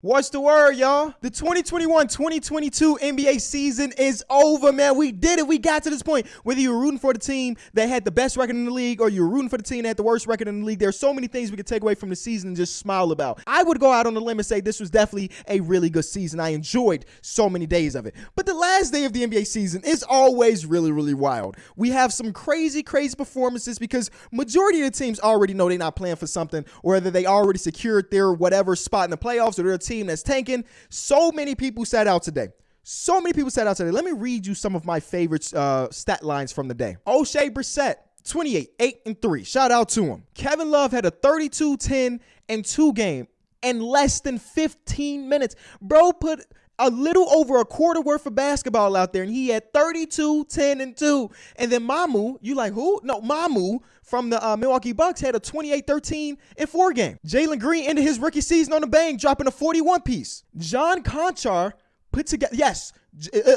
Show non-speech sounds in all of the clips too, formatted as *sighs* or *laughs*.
What's the word, y'all? The 2021-2022 NBA season is over, man. We did it. We got to this point. Whether you were rooting for the team that had the best record in the league or you were rooting for the team that had the worst record in the league, there's so many things we could take away from the season and just smile about. I would go out on the limb and say this was definitely a really good season. I enjoyed so many days of it. But the last day of the NBA season is always really, really wild. We have some crazy, crazy performances because majority of the teams already know they're not playing for something, or whether they already secured their whatever spot in the playoffs or they're team that's tanking. So many people sat out today. So many people sat out today. Let me read you some of my favorite uh, stat lines from the day. Oshae Brissett, 28, 8, and 3. Shout out to him. Kevin Love had a 32, 10, and 2 game in less than 15 minutes. Bro put a little over a quarter worth of basketball out there, and he had 32, 10, and 2. And then Mamu, you like who? No, Mamu from the uh, Milwaukee Bucks had a 28, 13, and 4 game. Jalen Green ended his rookie season on the bang, dropping a 41 piece. John Konchar put together, yes,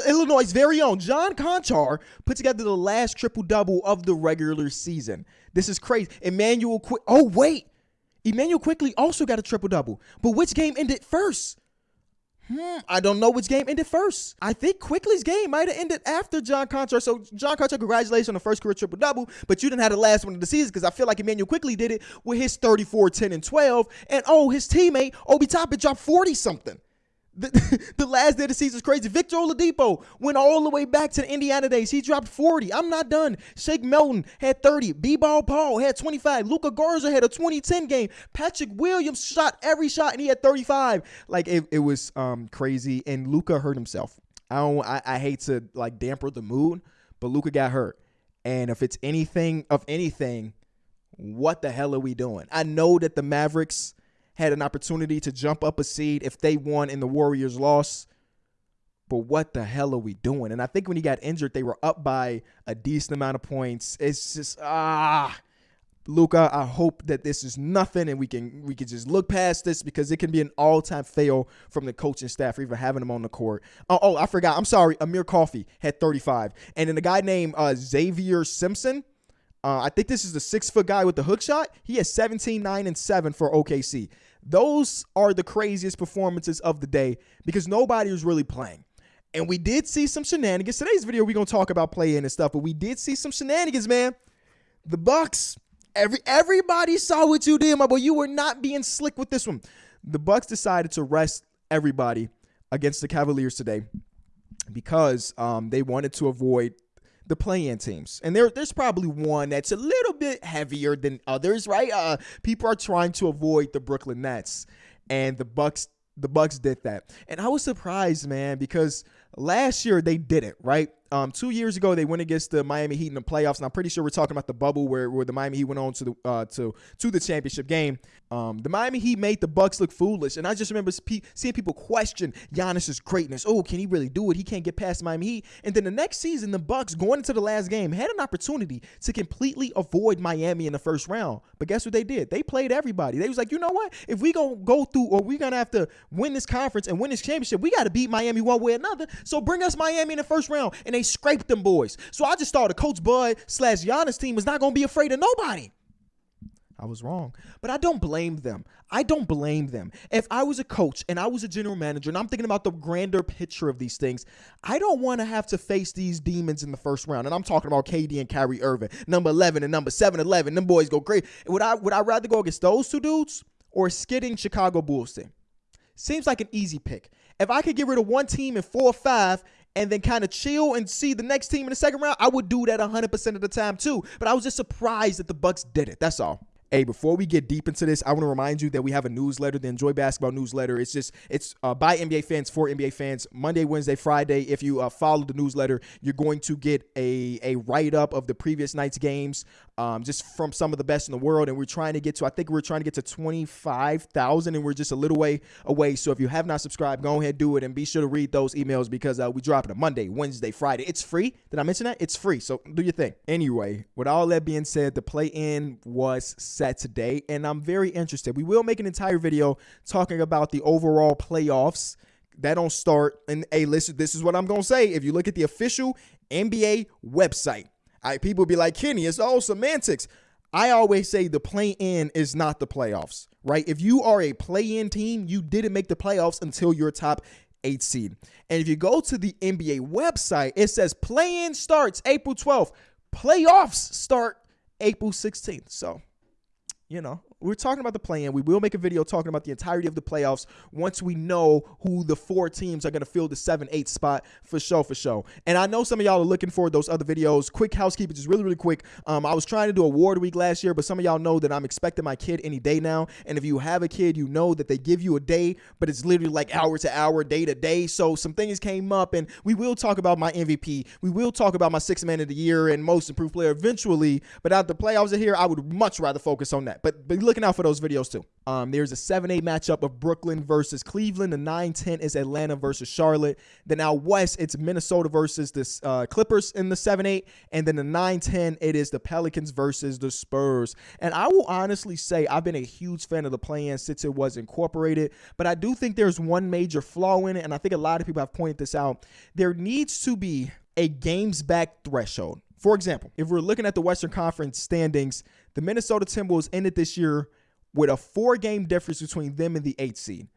Illinois' very own John Konchar put together the last triple double of the regular season. This is crazy. Immanuel Quick. Oh, wait. Immanuel Quickley also got a triple double. But which game ended first? Hmm, I don't know which game ended first. I think Quickley's game might have ended after John Konchar. So John Konchar, congratulations on the first career triple double, but you didn't have the last one of the season because I feel like Immanuel Quickley did it with his 34, 10, and 12. And oh, his teammate Obi Toppin dropped 40 something. The, *laughs* the last day of the season is crazy. Victor Oladipo went all the way back to the Indiana days. He dropped 40. I'm not done. Shake Milton had 30. B-Ball Paul had 25. Luka Garza had a 2010 game. Patrick Williams shot every shot and he had 35. Like it, it was um, crazy. And Luka hurt himself. I don't I, I hate to like damper the mood, but Luka got hurt. And if it's anything of anything, what the hell are we doing? I know that the Mavericks had an opportunity to jump up a seed if they won and the Warriors lost. But what the hell are we doing? And I think when he got injured, they were up by a decent amount of points. It's just ah, Luka. I hope that this is nothing, and we can we can just look past this because it can be an all time fail from the coaching staff for even having him on the court. Oh, oh I forgot. I'm sorry. Amir Coffey had 35, and then a guy named uh, Xavier Simpson uh, I think this is the six foot guy with the hook shot. He has 17, 9, and 7 for OKC. Those are the craziest performances of the day because nobody was really playing. And we did see some shenanigans. Today's video, we're gonna talk about playing and stuff, but we did see some shenanigans, man. The Bucks, every everybody saw what you did, my boy. You were not being slick with this one. The Bucks decided to rest everybody against the Cavaliers today because um, they wanted to avoid the play-in teams, and there there's probably one that's a little bit heavier than others, right? Uh, people are trying to avoid the Brooklyn Nets, and the Bucks the Bucks did that, and I was surprised, man, because last year they did it, right? Um, two years ago, they went against the Miami Heat in the playoffs, and I'm pretty sure we're talking about the bubble where, where the Miami Heat went on to the uh, to to the championship game. Um, the Miami Heat made the Bucks look foolish, and I just remember seeing people question Giannis's greatness. Oh, can he really do it? He can't get past Miami Heat. And then the next season, the Bucks going into the last game had an opportunity to completely avoid Miami in the first round. But guess what they did? They played everybody. They was like, you know what? If we gonna go through, or we gonna have to win this conference and win this championship, we got to beat Miami one way or another. So bring us Miami in the first round, and they they scraped them boys. So I just thought the Coach Bud slash Giannis team was not going to be afraid of nobody. I was wrong. But I don't blame them. I don't blame them. If I was a coach and I was a general manager and I'm thinking about the grander picture of these things, I don't want to have to face these demons in the first round. And I'm talking about KD and Kyrie Irving, number 11 and number 7 11. Them boys go great. Would I would I rather go against those two dudes or skidding Chicago Bulls team? Seems like an easy pick. If I could get rid of one team in four or five and then kind of chill and see the next team in the second round, I would do that 100% of the time too. But I was just surprised that the Bucks did it. That's all. Hey, before we get deep into this, I want to remind you that we have a newsletter, the Enjoy Basketball newsletter. It's just it's uh, by NBA fans for NBA fans. Monday, Wednesday, Friday. If you uh, follow the newsletter, you're going to get a a write up of the previous night's games, um, just from some of the best in the world. And we're trying to get to, I think we're trying to get to twenty five thousand, and we're just a little way away. So if you have not subscribed, go ahead and do it, and be sure to read those emails because uh, we drop it on Monday, Wednesday, Friday. It's free. Did I mention that? It's free. So do your thing. Anyway, with all that being said, the play in was set today, and I'm very interested. We will make an entire video talking about the overall playoffs. That don't start. And hey, listen, this is what I'm gonna say. If you look at the official NBA website, I, people be like, Kenny, it's all semantics. I always say the play in is not the playoffs, right? If you are a play in team, you didn't make the playoffs until you're top eight seed. And if you go to the NBA website, it says play in starts April 12th, playoffs start April 16th. So, you know, we're talking about the play-in. We will make a video talking about the entirety of the playoffs once we know who the four teams are going to fill the seven, eight spot for show for show. And I know some of y'all are looking for those other videos. Quick housekeeping, just really, really quick. Um, I was trying to do award week last year, but some of y'all know that I'm expecting my kid any day now. And if you have a kid, you know that they give you a day, but it's literally like hour to hour, day to day. So some things came up, and we will talk about my MVP. We will talk about my six man of the year and most improved player eventually. But out the playoffs are here, I would much rather focus on that. But, but looking out for those videos too. Um, there's a 7-8 matchup of Brooklyn versus Cleveland. The 9-10 is Atlanta versus Charlotte. Then out west, it's Minnesota versus the uh, Clippers in the 7-8. And then the 9-10, it is the Pelicans versus the Spurs. And I will honestly say I've been a huge fan of the play-in since it was incorporated. But I do think there's one major flaw in it, and I think a lot of people have pointed this out. There needs to be a games back threshold. For example, if we're looking at the Western Conference standings, the Minnesota Timberwolves ended this year with a four game difference between them and the eight seed.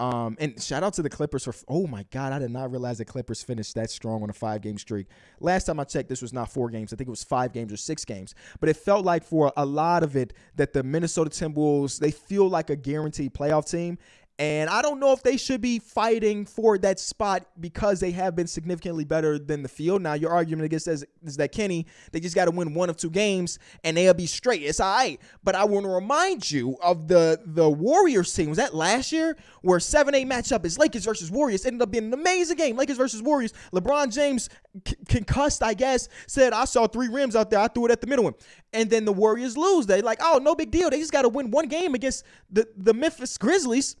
Um, and shout out to the Clippers for oh my god, I did not realize the Clippers finished that strong on a five game streak. Last time I checked, this was not four games. I think it was five games or six games. But it felt like for a lot of it that the Minnesota Timberwolves they feel like a guaranteed playoff team. And I don't know if they should be fighting for that spot because they have been significantly better than the field. Now, your argument against is, is that Kenny, they just got to win one of two games and they'll be straight. It's all right. But I want to remind you of the the Warriors team. Was that last year where 7 8 matchup is Lakers versus Warriors? Ended up being an amazing game. Lakers versus Warriors. LeBron James, c- concussed, I guess, said, I saw three rims out there. I threw it at the middle one. And then the Warriors lose. They like, oh, no big deal. They just got to win one game against the, the Memphis Grizzlies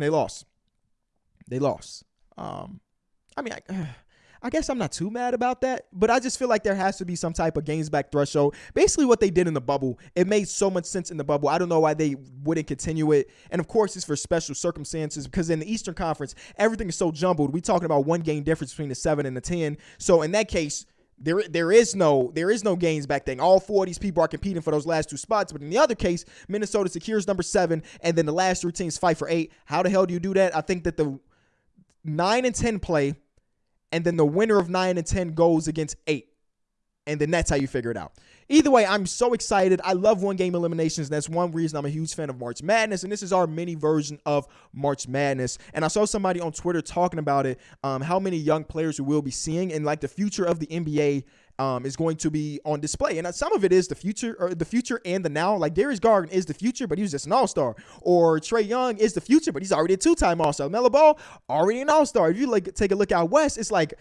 and they lost. They lost. Um, I mean, I, *sighs* I guess I'm not too mad about that, but I just feel like there has to be some type of games back threshold. Basically, what they did in the bubble, it made so much sense in the bubble. I don't know why they wouldn't continue it. And of course, it's for special circumstances because in the Eastern Conference, everything is so jumbled. We talking about one game difference between the seven and the ten. So in that case, there, there is no there is no games back then. All four of these people are competing for those last two spots. But in the other case, Minnesota secures number seven, and then the last three teams fight for eight. How the hell do you do that? I think that the nine and ten play, and then the winner of nine and ten goes against eight, and then that's how you figure it out. Either way, I'm so excited. I love one game eliminations. And that's one reason I'm a huge fan of March Madness. And this is our mini version of March Madness. And I saw somebody on Twitter talking about it, um, how many young players we will be seeing, and like the future of the NBA um, is going to be on display. And some of it is the future or the future and the now. Like Darius Garland is the future, but he was just an all-star. Or Trae Young is the future, but he's already a two-time all-star. Melo Ball, already an all-star. If you like take a look out west, it's like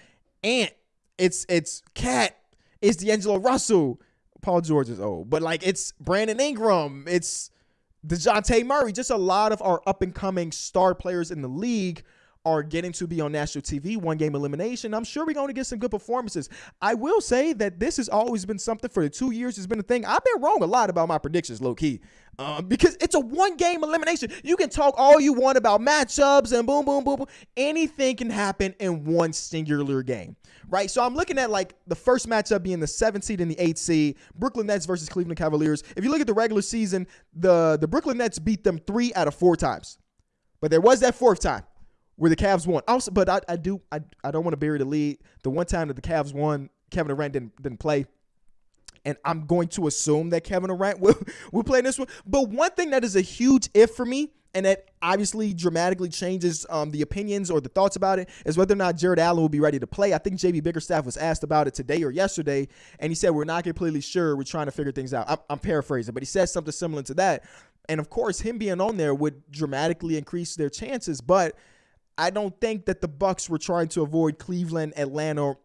Ant, it's it's KAT, it's D'Angelo Russell. Paul George is old, but like it's Brandon Ingram, it's Dejounte Murray, just a lot of our up and coming star players in the league are getting to be on national TV, one game elimination. I'm sure we're going to get some good performances. I will say that this has always been something for the two years. It's been a thing. I've been wrong a lot about my predictions, low key, uh, because it's a one game elimination. You can talk all you want about matchups and boom, boom, boom, boom. Anything can happen in one singular game, right? So I'm looking at like the first matchup being the seventh seed and the eighth seed, Brooklyn Nets versus Cleveland Cavaliers. If you look at the regular season, the the Brooklyn Nets beat them three out of four times, but there was that fourth time where the Cavs won. Also, but I, I do I, I don't want to bury the lead. The one time that the Cavs won, Kevin Durant didn't didn't play. And I'm going to assume that Kevin Durant *laughs* will, will play this one. But one thing that is a huge if for me, and that obviously dramatically changes um, the opinions or the thoughts about it, is whether or not Jarrett Allen will be ready to play. I think JB Bickerstaff was asked about it today or yesterday, and he said, We're not completely sure. We're trying to figure things out. I'm, I'm paraphrasing, but he said something similar to that. And of course, him being on there would dramatically increase their chances. But I don't think that the Bucks were trying to avoid Cleveland, Atlanta,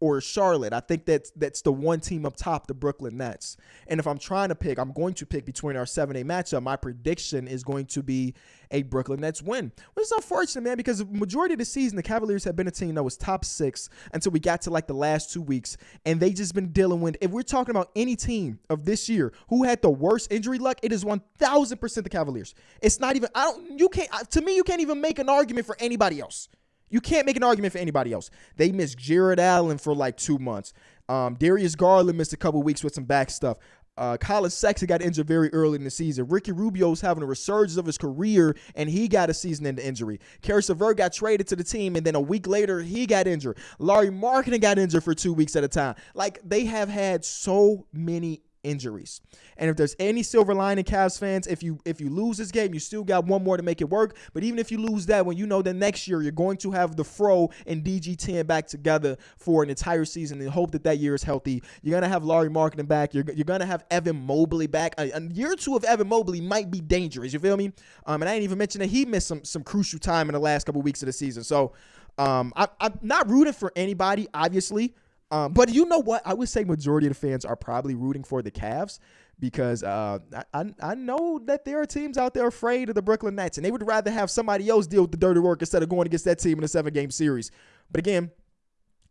or Charlotte. I think that's that's the one team up top, the Brooklyn Nets. And if I'm trying to pick, I'm going to pick between our 7-8 matchup. My prediction is going to be a Brooklyn Nets win. Which is unfortunate, man, because the majority of the season, the Cavaliers have been a team that was top six until we got to like the last two weeks. And they just been dealing with, if we're talking about any team of this year who had the worst injury luck, it is 1000% the Cavaliers. It's not even, I don't, you can't, to me, you can't even make an argument for anybody else. You can't make an argument for anybody else. They missed Jarrett Allen for like two months. Um, Darius Garland missed a couple weeks with some back stuff. Uh, Collin Sexton got injured very early in the season. Ricky Rubio's having a resurgence of his career, and he got a season-end injury. Caris LeVert got traded to the team, and then a week later, he got injured. Larry Markkanen got injured for two weeks at a time. Like, they have had so many injuries. And if there's any silver lining, Cavs fans, if you if you lose this game, you still got one more to make it work. But even if you lose that when you know that next year you're going to have the Fro and DG10 back together for an entire season and hope that that year is healthy. You're gonna have Lauri Markkanen back. You're, you're gonna have Evan Mobley back. A, a year or two of Evan Mobley might be dangerous. You feel me? Um, and I didn't even mention that he missed some some crucial time in the last couple weeks of the season. So um, I, I'm not rooting for anybody, obviously. Um, but you know what? I would say majority of the fans are probably rooting for the Cavs because uh, I, I know that there are teams out there afraid of the Brooklyn Nets, and they would rather have somebody else deal with the dirty work instead of going against that team in a seven game series. But again,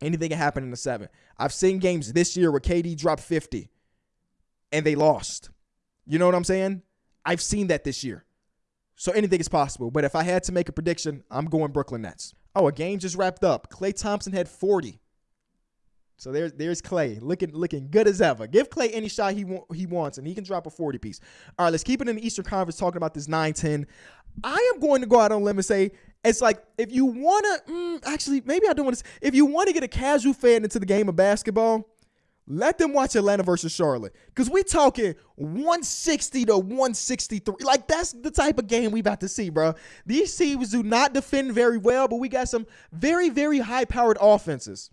anything can happen in a seven. I've seen games this year where KD dropped 50 and they lost. You know what I'm saying? I've seen that this year. So anything is possible. But if I had to make a prediction, I'm going Brooklyn Nets. Oh, a game just wrapped up. Klay Thompson had 40. So there's there's Klay looking looking good as ever. Give Klay any shot he wa- he wants, and he can drop a 40 piece. All right, let's keep it in the Eastern Conference talking about this 9-10. I am going to go out on a limb and say it's like if you want to, mm, actually, maybe I don't want to. If you want to get a casual fan into the game of basketball, let them watch Atlanta versus Charlotte. Because we talking 160 to 163. Like, that's the type of game we about to see, bro. These teams do not defend very well, but we got some very, very high powered offenses.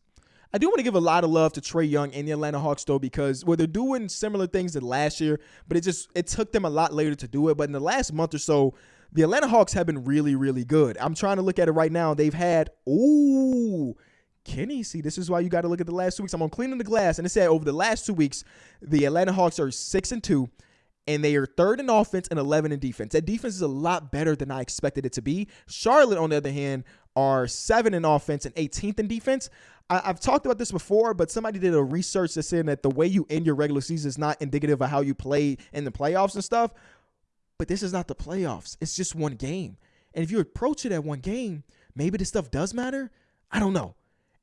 I do want to give a lot of love to Trae Young and the Atlanta Hawks though, because well, they're doing similar things to last year, but it just it took them a lot later to do it. But in the last month or so, the Atlanta Hawks have been really, really good. I'm trying to look at it right now. They've had ooh. Kenny, see, this is why you got to look at the last two weeks. I'm on cleaning the glass, and it said over the last two weeks, the Atlanta Hawks are six and two, and they are third in offense and 11 in defense. That defense is a lot better than I expected it to be. Charlotte, on the other hand, are seven in offense and 18th in defense. I, have talked about this before, but somebody did a research that said that the way you end your regular season is not indicative of how you play in the playoffs and stuff. But this is not the playoffs. It's just one game. And if you approach it at one game, maybe this stuff does matter. I don't know.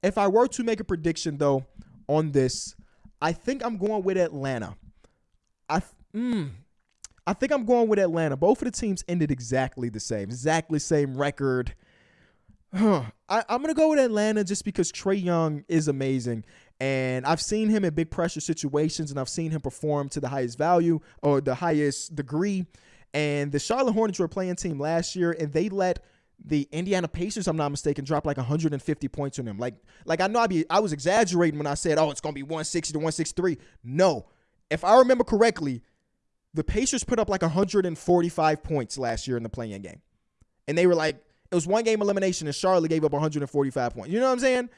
If I were to make a prediction though on this, I think I'm going with Atlanta. I mm, I think I'm going with Atlanta. Both of the teams ended exactly the same, exactly same record. *sighs* I, am gonna go with Atlanta just because Trae Young is amazing, and I've seen him in big pressure situations, and I've seen him perform to the highest value or the highest degree. And the Charlotte Hornets were a play-in team last year, and they let the Indiana Pacers, I'm not mistaken, drop like 150 points on them. Like, like I know I be I was exaggerating when I said, oh, it's gonna be 160 to 163. No, if I remember correctly, the Pacers put up like 145 points last year in the play-in game, and they were like it was one game elimination, and Charlotte gave up 145 points. You know what I'm saying?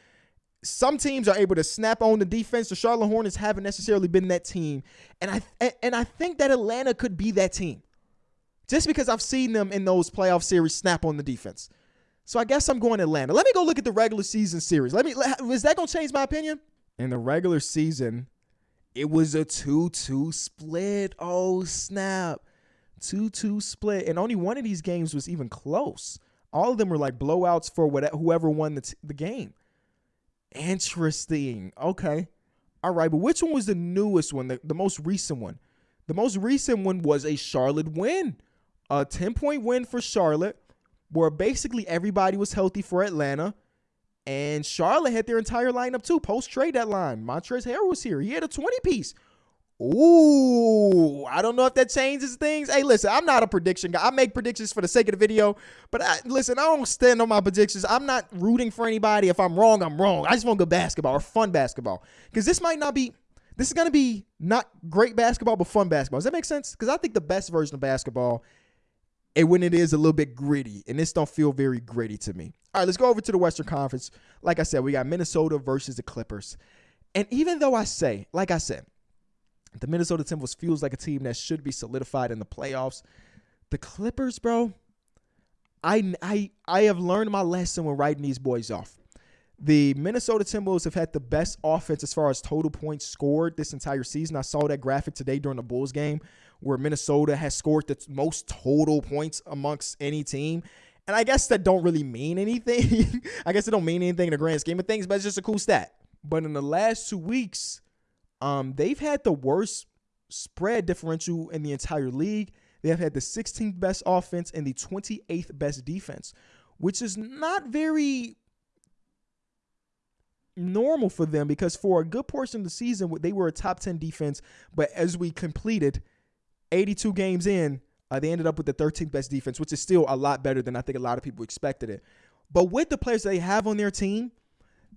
Some teams are able to snap on the defense. The Charlotte Hornets haven't necessarily been that team, and I and I think that Atlanta could be that team, just because I've seen them in those playoff series snap on the defense. So I guess I'm going Atlanta. Let me go look at the regular season series. Let me. Is that gonna change my opinion? In the regular season, it was a 2-2 split. Oh snap. 2-2 split. And only one of these games was even close. All of them were like blowouts for whatever, whoever won the, t- the game. Interesting. Okay. All right. But which one was the newest one, the, the most recent one? The most recent one was a Charlotte win, a 10 point win for Charlotte, where basically everybody was healthy for Atlanta. And Charlotte had their entire lineup too, post trade deadline. Montrezl Harrell was here. He had a 20 piece. Ooh, I don't know if that changes things. Hey, listen, I'm not a prediction guy. I make predictions for the sake of the video, but I, listen, I don't stand on my predictions. I'm not rooting for anybody. If I'm wrong, I'm wrong. I just want good basketball or fun basketball because this might not be. This is going to be not great basketball, but fun basketball. Does that make sense? Because I think the best version of basketball, and when it is a little bit gritty, and this don't feel very gritty to me. All right, let's go over to the Western Conference. Like I said, we got Minnesota versus the Clippers, and even though I say, like I said the Minnesota Timberwolves feels like a team that should be solidified in the playoffs. The Clippers, bro, I, I, I have learned my lesson when writing these boys off. The Minnesota Timberwolves have had the best offense as far as total points scored this entire season. I saw that graphic today during the Bulls game where Minnesota has scored the most total points amongst any team. And I guess that don't really mean anything. *laughs* I guess it don't mean anything in the grand scheme of things, but it's just a cool stat. But in the last two weeks, um, they've had the worst spread differential in the entire league. They have had the 16th best offense and the 28th best defense, which is not very normal for them because for a good portion of the season, they were a top 10 defense. But as we completed 82 games in, uh, they ended up with the 13th best defense, which is still a lot better than I think a lot of people expected it. But with the players they have on their team,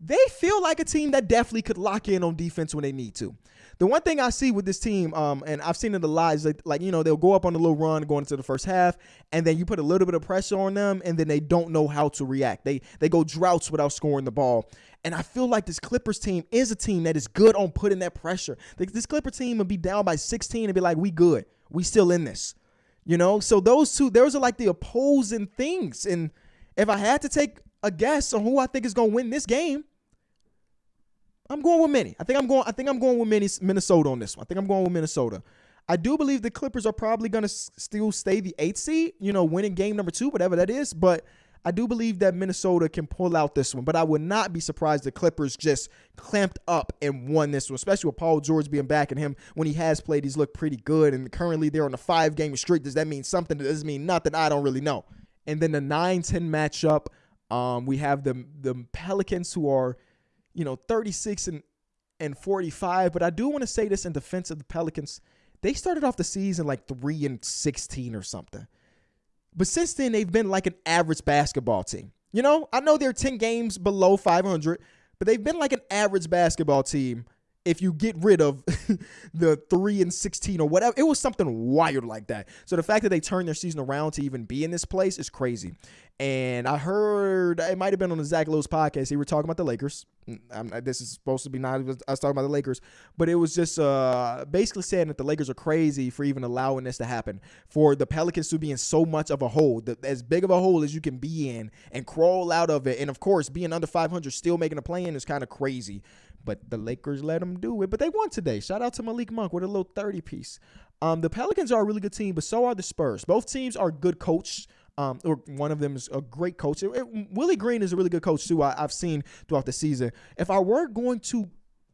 they feel like a team that definitely could lock in on defense when they need to. The one thing I see with this team, um, and I've seen it a lot, is like, like, you know, they'll go up on a little run going into the first half, and then you put a little bit of pressure on them, and then they don't know how to react. They they go droughts without scoring the ball. And I feel like this Clippers team is a team that is good on putting that pressure. This Clipper team would be down by 16 and be like, we good. We still in this. You know? So those two, those are like the opposing things. And if I had to take a guess on who I think is going to win this game, I'm going with Minnie. I think I'm going. I think I'm going with Minnesota on this one. I think I'm going with Minnesota. I do believe the Clippers are probably going to s- still stay the eighth seed. You know, winning game number two, whatever that is. But I do believe that Minnesota can pull out this one, but I would not be surprised the Clippers just clamped up and won this one, especially with Paul George being back and him when he has played, he's looked pretty good. And currently they're on a five game streak. Does that mean something? Does it mean nothing? I don't really know. And then the 9 10 matchup, um, we have the, the Pelicans who are, you know, 36 and, and 45. But I do want to say this in defense of the Pelicans. They started off the season like 3 and 16 or something. But since then, they've been like an average basketball team. You know, I know they're 10 games below 500, but they've been like an average basketball team if you get rid of *laughs* the 3 and 16 or whatever. It was something wild like that. So the fact that they turned their season around to even be in this place is crazy. And I heard it might have been on the Zach Lowe's podcast. He were talking about the Lakers. I'm, this is supposed to be not us talking about the Lakers, but it was just uh, basically saying that the Lakers are crazy for even allowing this to happen. For the Pelicans to be in so much of a hole, the, as big of a hole as you can be in, and crawl out of it, and of course being under 500, still making a play in is kind of crazy. But the Lakers let them do it. But they won today. Shout out to Malik Monk with a little 30 piece. Um, the Pelicans are a really good team, but so are the Spurs. Both teams are good coached. Um, or one of them is a great coach. It, it, Willie Green is a really good coach too. I, have seen throughout the season. If I were going to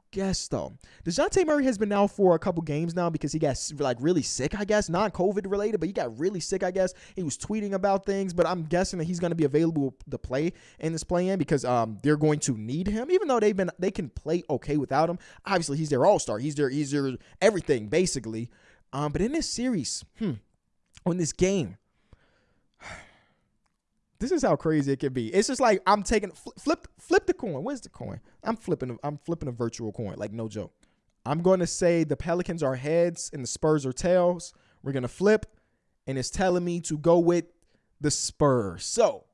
guess though, Dejounte Murray has been out for a couple games now because he got like really sick. I guess not COVID related, but he got really sick. I guess he was tweeting about things, but I'm guessing that he's going to be available to play in this play-in because um they're going to need him, even though they've been they can play okay without him. Obviously, he's their all star. He's their he's their everything basically. Um, but in this series, hmm, on this game this is how crazy it can be. It's just like I'm taking flip flip the coin. Where's the coin? I'm flipping. I'm flipping a virtual coin. Like no joke. I'm going to say the Pelicans are heads and the Spurs are tails. We're gonna flip, and it's telling me to go with the Spurs. So,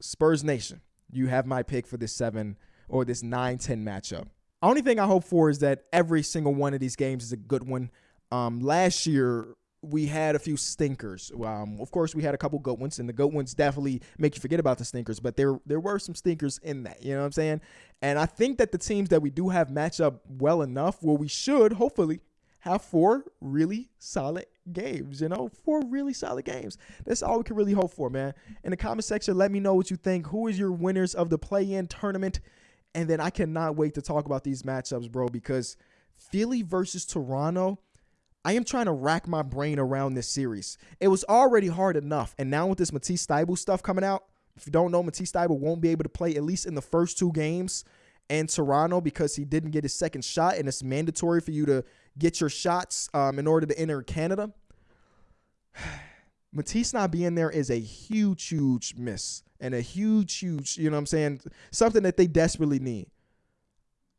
Spurs Nation, you have my pick for this seven or this 9-10 matchup. Only thing I hope for is that every single one of these games is a good one. Um, last year, we had a few stinkers. Um, of course, we had a couple goat ones, and the goat ones definitely make you forget about the stinkers. But there, there were some stinkers in that. You know what I'm saying? And I think that the teams that we do have match up well enough, where we should hopefully have four really solid games. You know, four really solid games. That's all we can really hope for, man. In the comment section, let me know what you think. Who is your winners of the play-in tournament? And then I cannot wait to talk about these matchups, bro, because Philly versus Toronto I am trying to rack my brain around this series. It was already hard enough, and now with this Matisse Thybulle stuff coming out, if you don't know, Matisse Thybulle won't be able to play at least in the first two games in Toronto because he didn't get his second shot, and it's mandatory for you to get your shots um, in order to enter Canada. *sighs* Matisse not being there is a huge, huge miss and a huge, huge, you know what I'm saying? Something that they desperately need.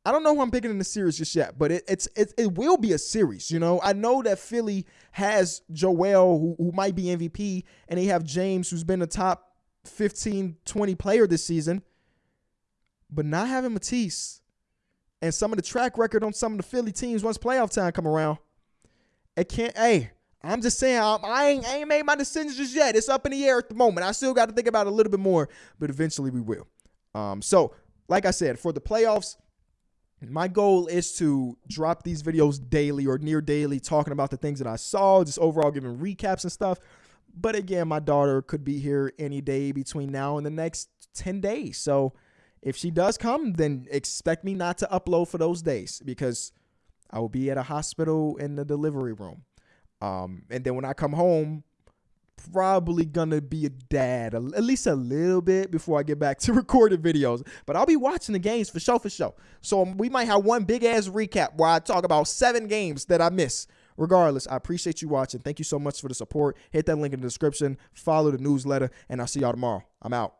I don't know who I'm picking in the series just yet, but it, it's it, it will be a series. You know, I know that Philly has Joel, who, who might be MVP, and they have James, who's been a top 15, 20 player this season. But not having Matisse and some of the track record on some of the Philly teams once playoff time come around, it can't. Hey, I'm just saying I, I ain't I ain't made my decisions just yet. It's up in the air at the moment. I still got to think about it a little bit more, but eventually we will. Um, so like I said, for the playoffs my goal is to drop these videos daily or near daily talking about the things that I saw, just overall giving recaps and stuff. But again, my daughter could be here any day between now and the next 10 days. So if she does come, then expect me not to upload for those days because I will be at a hospital in the delivery room. Um, and then when I come home, probably gonna be a dad at least a little bit before I get back to *laughs* recorded videos. But I'll be watching the games for show for show. So um, we might have one big ass recap where I talk about seven games that I miss. Regardless, I appreciate you watching. Thank you so much for the support. Hit that link in the description. Follow the newsletter, and I'll see y'all tomorrow. I'm out.